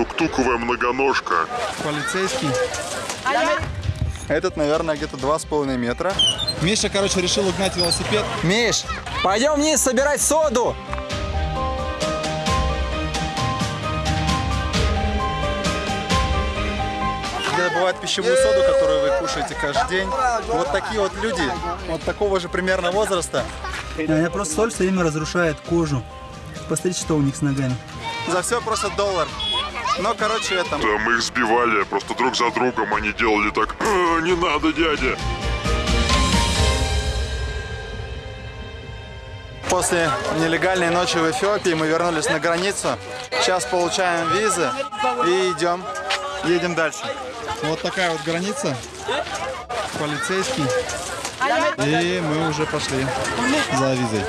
Тук-туковая многоножка. Полицейский. Этот, наверное, где-то два с половиной метра. Миша, короче, решил угнать велосипед. Миш, пойдем вниз собирать соду. Добывают пищевую соду, которую вы кушаете каждый день. Вот такие вот люди, вот такого же примерно возраста. Я просто соль все время разрушает кожу. Посмотрите, что у них с ногами. За все просто доллар. Но, короче, это... Да, мы их сбивали, просто друг за другом они делали так. «А, не надо, дядя. После нелегальной ночи в Эфиопии мы вернулись на границу. Сейчас получаем визы и идем, едем дальше. Вот такая вот граница. Полицейский. И мы уже пошли за визой.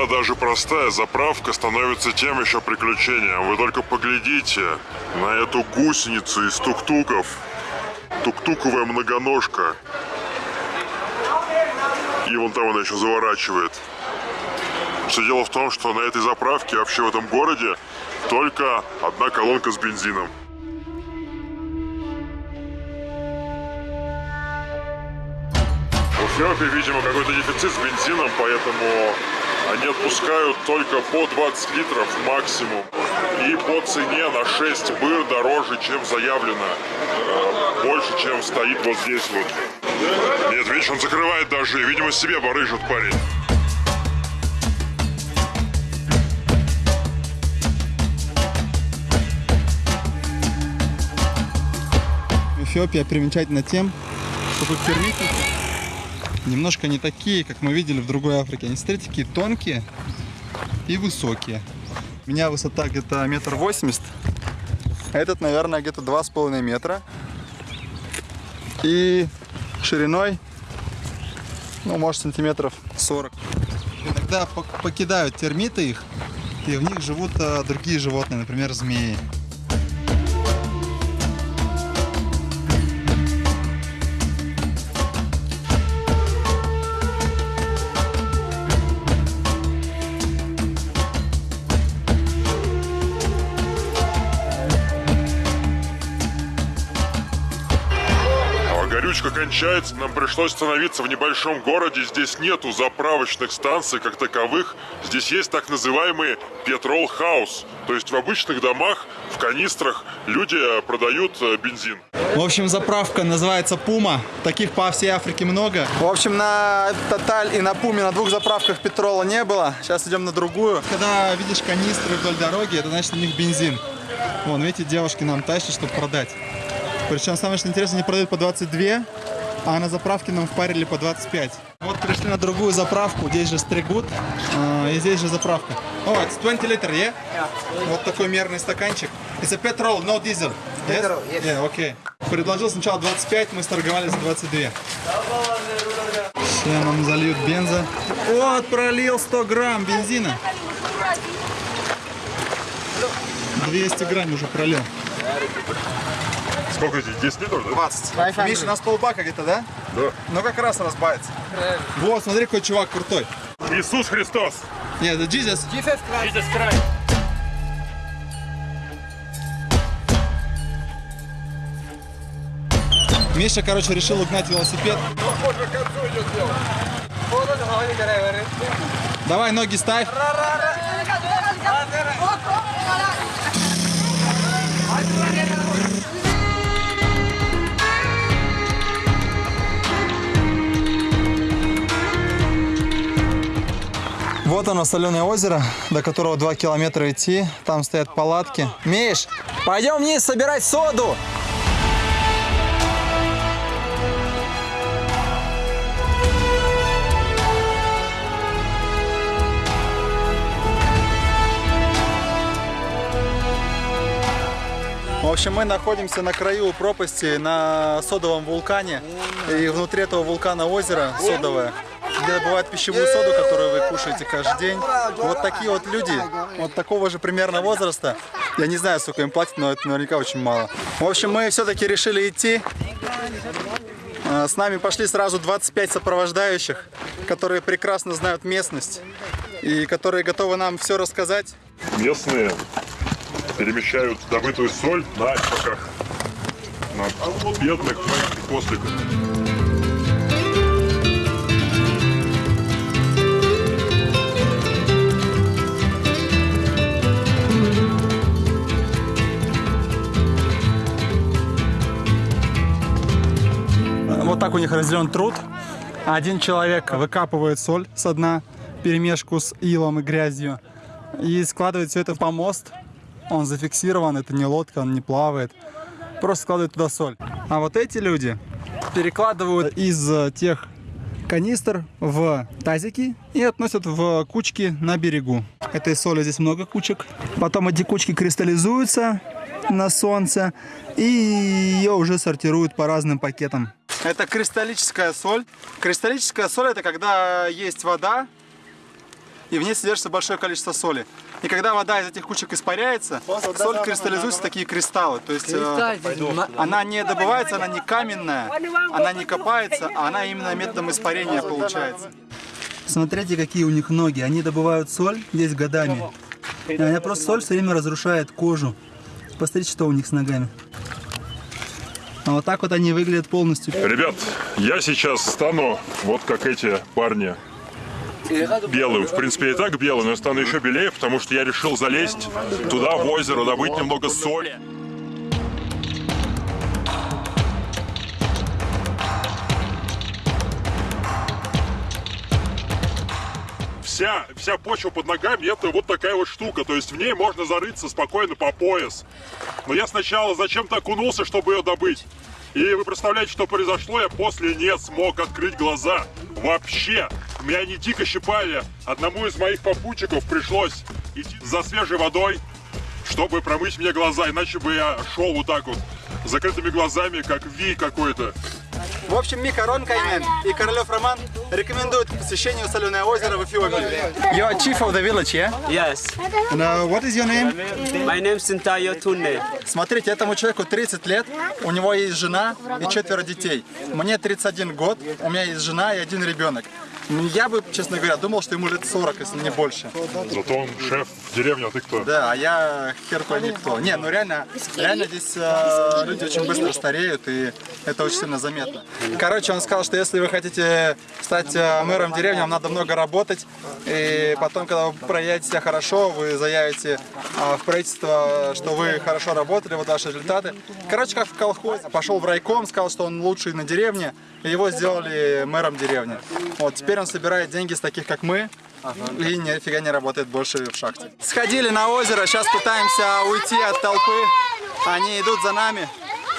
Иногда даже простая заправка становится тем еще приключением. Вы только поглядите на эту гусеницу из тук-туков. Тук-туковая многоножка. И вон там она еще заворачивает. Все дело в том, что на этой заправке, вообще в этом городе, только одна колонка с бензином. Эфиопии, видимо, какой-то дефицит с бензином, поэтому они отпускают только по 20 литров максимум. И по цене на 6 быр дороже, чем заявлено. Э, Больше, чем стоит вот здесь вот. Нет, видишь, он закрывает даже. Видимо, себе барыжит парень. Эфиопия примечательна тем, что тут термиты немножко не такие, как мы видели в другой Африке. Они, смотрите, такие тонкие и высокие. У меня высота где-то метр восемьдесят. а Этот, наверное, где-то два с половиной метра. И шириной, ну, может, сантиметров 40. Иногда пок- покидают термиты их, и в них живут а, другие животные, например, змеи. Кончается, нам пришлось остановиться в небольшом городе. Здесь нету заправочных станций как таковых. Здесь есть так называемые петрол хаус. То есть в обычных домах, в канистрах люди э, продают э, бензин. В общем, заправка называется Пума. Таких по всей Африке много. В общем, на Тоталь и на Пуме на двух заправках петрола не было. Сейчас идем на другую. Когда видишь канистры вдоль дороги, это значит у них бензин. Вон, видите, девушки нам тащат, чтобы продать. Причем самое что интересно, они продают по 22, а на заправке нам впарили по 25. Вот пришли на другую заправку, здесь же стригут, а, и здесь же заправка. О, it's 20 литр, yeah? Вот такой мерный стаканчик. It's a petrol, no diesel. Yes? Petrol, yes. Yeah, окей. Предложил сначала 25, мы сторговали за 22. Сейчас нам зальют бенза. Вот, пролил 100 грамм бензина. 200 грамм уже пролил. Сколько здесь? 10 литров, да? 20. Миша, у нас полбака где-то, да? Да. Ну как раз разбавится. Вот, смотри, какой чувак крутой. Иисус Христос! Нет, это Jesus. Миша, короче, решил угнать велосипед. Давай, ноги ставь. Оно, соленое озеро, до которого 2 километра идти. Там стоят палатки. Миш, пойдем вниз собирать соду. В общем, мы находимся на краю пропасти на содовом вулкане. И внутри этого вулкана озеро содовое, добывают пищевую соду, которую вы кушаете каждый день. Вот такие вот люди, вот такого же примерно возраста. Я не знаю, сколько им платят, но это наверняка очень мало. В общем, мы все-таки решили идти. А, С нами пошли сразу 25 сопровождающих. которые прекрасно знают местность и которые готовы нам все рассказать. Местные перемещают добытую соль на чпоках. На бедных маленьких осликах. Вот так у них разделен труд. Один человек выкапывает соль со дна, перемешку с илом и грязью, и складывает все это в помост. Он зафиксирован, это не лодка, он не плавает. Просто складывает туда соль. А вот эти люди перекладывают из э, тех канистр в тазики и относят в кучки на берегу. Этой соли здесь много кучек. Потом эти кучки кристаллизуются на солнце и ее уже сортируют по разным пакетам. Это кристаллическая соль. Кристаллическая соль это когда есть вода и в ней содержится большое количество соли. И когда вода из этих кучек испаряется, соль кристаллизуется в такие кристаллы. То есть э, она не добывается, она не каменная, она не копается, а она именно методом испарения получается. Смотрите, какие у них ноги. Они добывают соль здесь годами. И она просто соль все время разрушает кожу. Посмотрите, что у них с ногами. А вот так вот они выглядят полностью. Ребят, я сейчас стану вот как эти парни. Белым. В принципе, и так белый, но я стану еще белее, потому что я решил залезть туда, в озеро, добыть немного соли. Вся, вся почва под ногами это вот такая вот штука, то есть в ней можно зарыться спокойно по пояс. Но я сначала зачем-то окунулся, чтобы ее добыть. И вы представляете, что произошло? Я после не смог открыть глаза. Вообще. Меня они дико щипали. Одному из моих попутчиков пришлось идти за свежей водой, чтобы промыть мне глаза. Иначе бы я шел вот так вот, закрытыми глазами, как Ви какой-то. В общем, Мика Ронкайнен и Королев Роман рекомендуют к посещению Соленое озеро в Эфиопии. You're chief of the village, yeah? Yes, And, uh, what is your name? my name is Sintayo Tunne. Смотрите, этому человеку 30 лет, у него есть жена и четверо детей. Мне 31 год, у меня есть жена и один ребенок. Я бы, честно говоря, думал, что ему лет 40, если не больше. Зато он шеф в деревне, а ты кто? Да, а я хер пойми кто. Не, ну реально, реально здесь э, люди очень быстро стареют, и это очень сильно заметно. Короче, он сказал, что если вы хотите стать э, мэром деревни, вам надо много работать, и потом, когда вы проявите себя хорошо, вы заявите э, в правительство, что вы хорошо работали, вот ваши результаты. Короче, как в колхозе. Пошел в райком, сказал, что он лучший на деревне, и его сделали мэром деревни. Вот, теперь он собирает деньги с таких, как мы, и нифига не работает больше в шахте. Сходили на озеро, сейчас пытаемся уйти от толпы. Они идут за нами,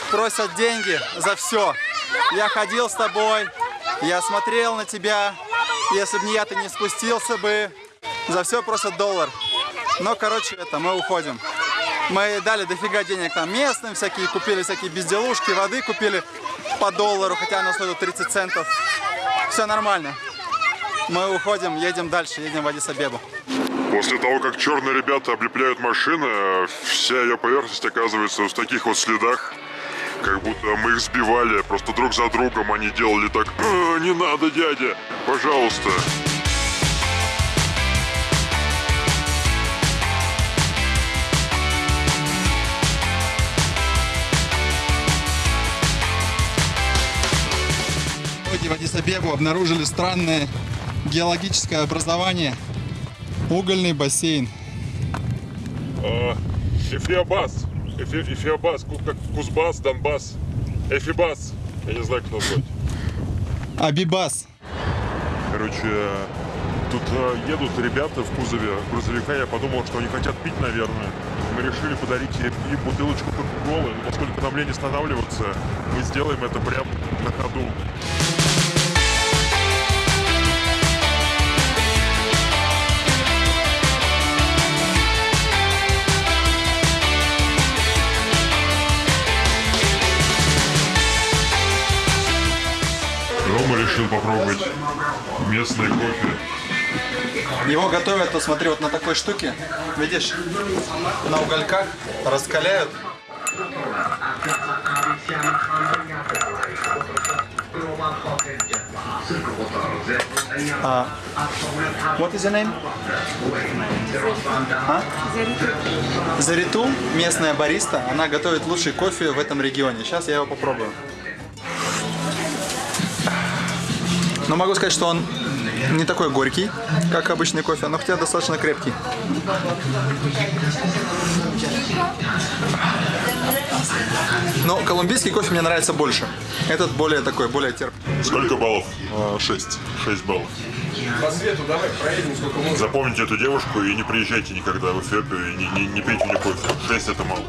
просят деньги за все. Я ходил с тобой, я смотрел на тебя. Если бы не я, ты не спустился бы. За все просят доллар. Но, короче, это мы уходим. Мы дали дофига денег там местным, всякие купили всякие безделушки, воды купили по доллару, хотя она стоит 30 центов. Все нормально. Мы уходим, едем дальше, едем в Адис-Абебу. После того, как черные ребята облепляют машины, вся ее поверхность оказывается в таких вот следах. Как будто мы их сбивали, просто друг за другом они делали так «А, «Не надо, дядя, пожалуйста». В Адис-Абебу обнаружили странное геологическое образование. Угольный бассейн. А, Эфиабас. Эфи- Эфиабас, ку- как Кузбасс, Донбасс. Эфибас. Я не знаю, как назвать. Абибас. Короче, тут э, едут ребята в кузове грузовика. Я подумал, что они хотят пить, наверное. Мы решили подарить им бутылочку кока-колы. Но поскольку нам лень останавливаться, мы сделаем это прямо на ходу. Попробовать местный кофе. Его готовят, вот смотри, вот на такой штуке. Видишь, на угольках раскаляют. А, what is name? А? Зариту, местная бариста, она готовит лучший кофе в этом регионе. Сейчас я его попробую. Но могу сказать, что он не такой горький, как обычный кофе, но хотя достаточно крепкий. Но колумбийский кофе мне нравится больше. Этот более такой, более терпкий. Сколько баллов? 6. 6 баллов. Запомните эту девушку и не приезжайте никогда в Эфиопию и не, не, не пейте у нее кофе. 6 это мало.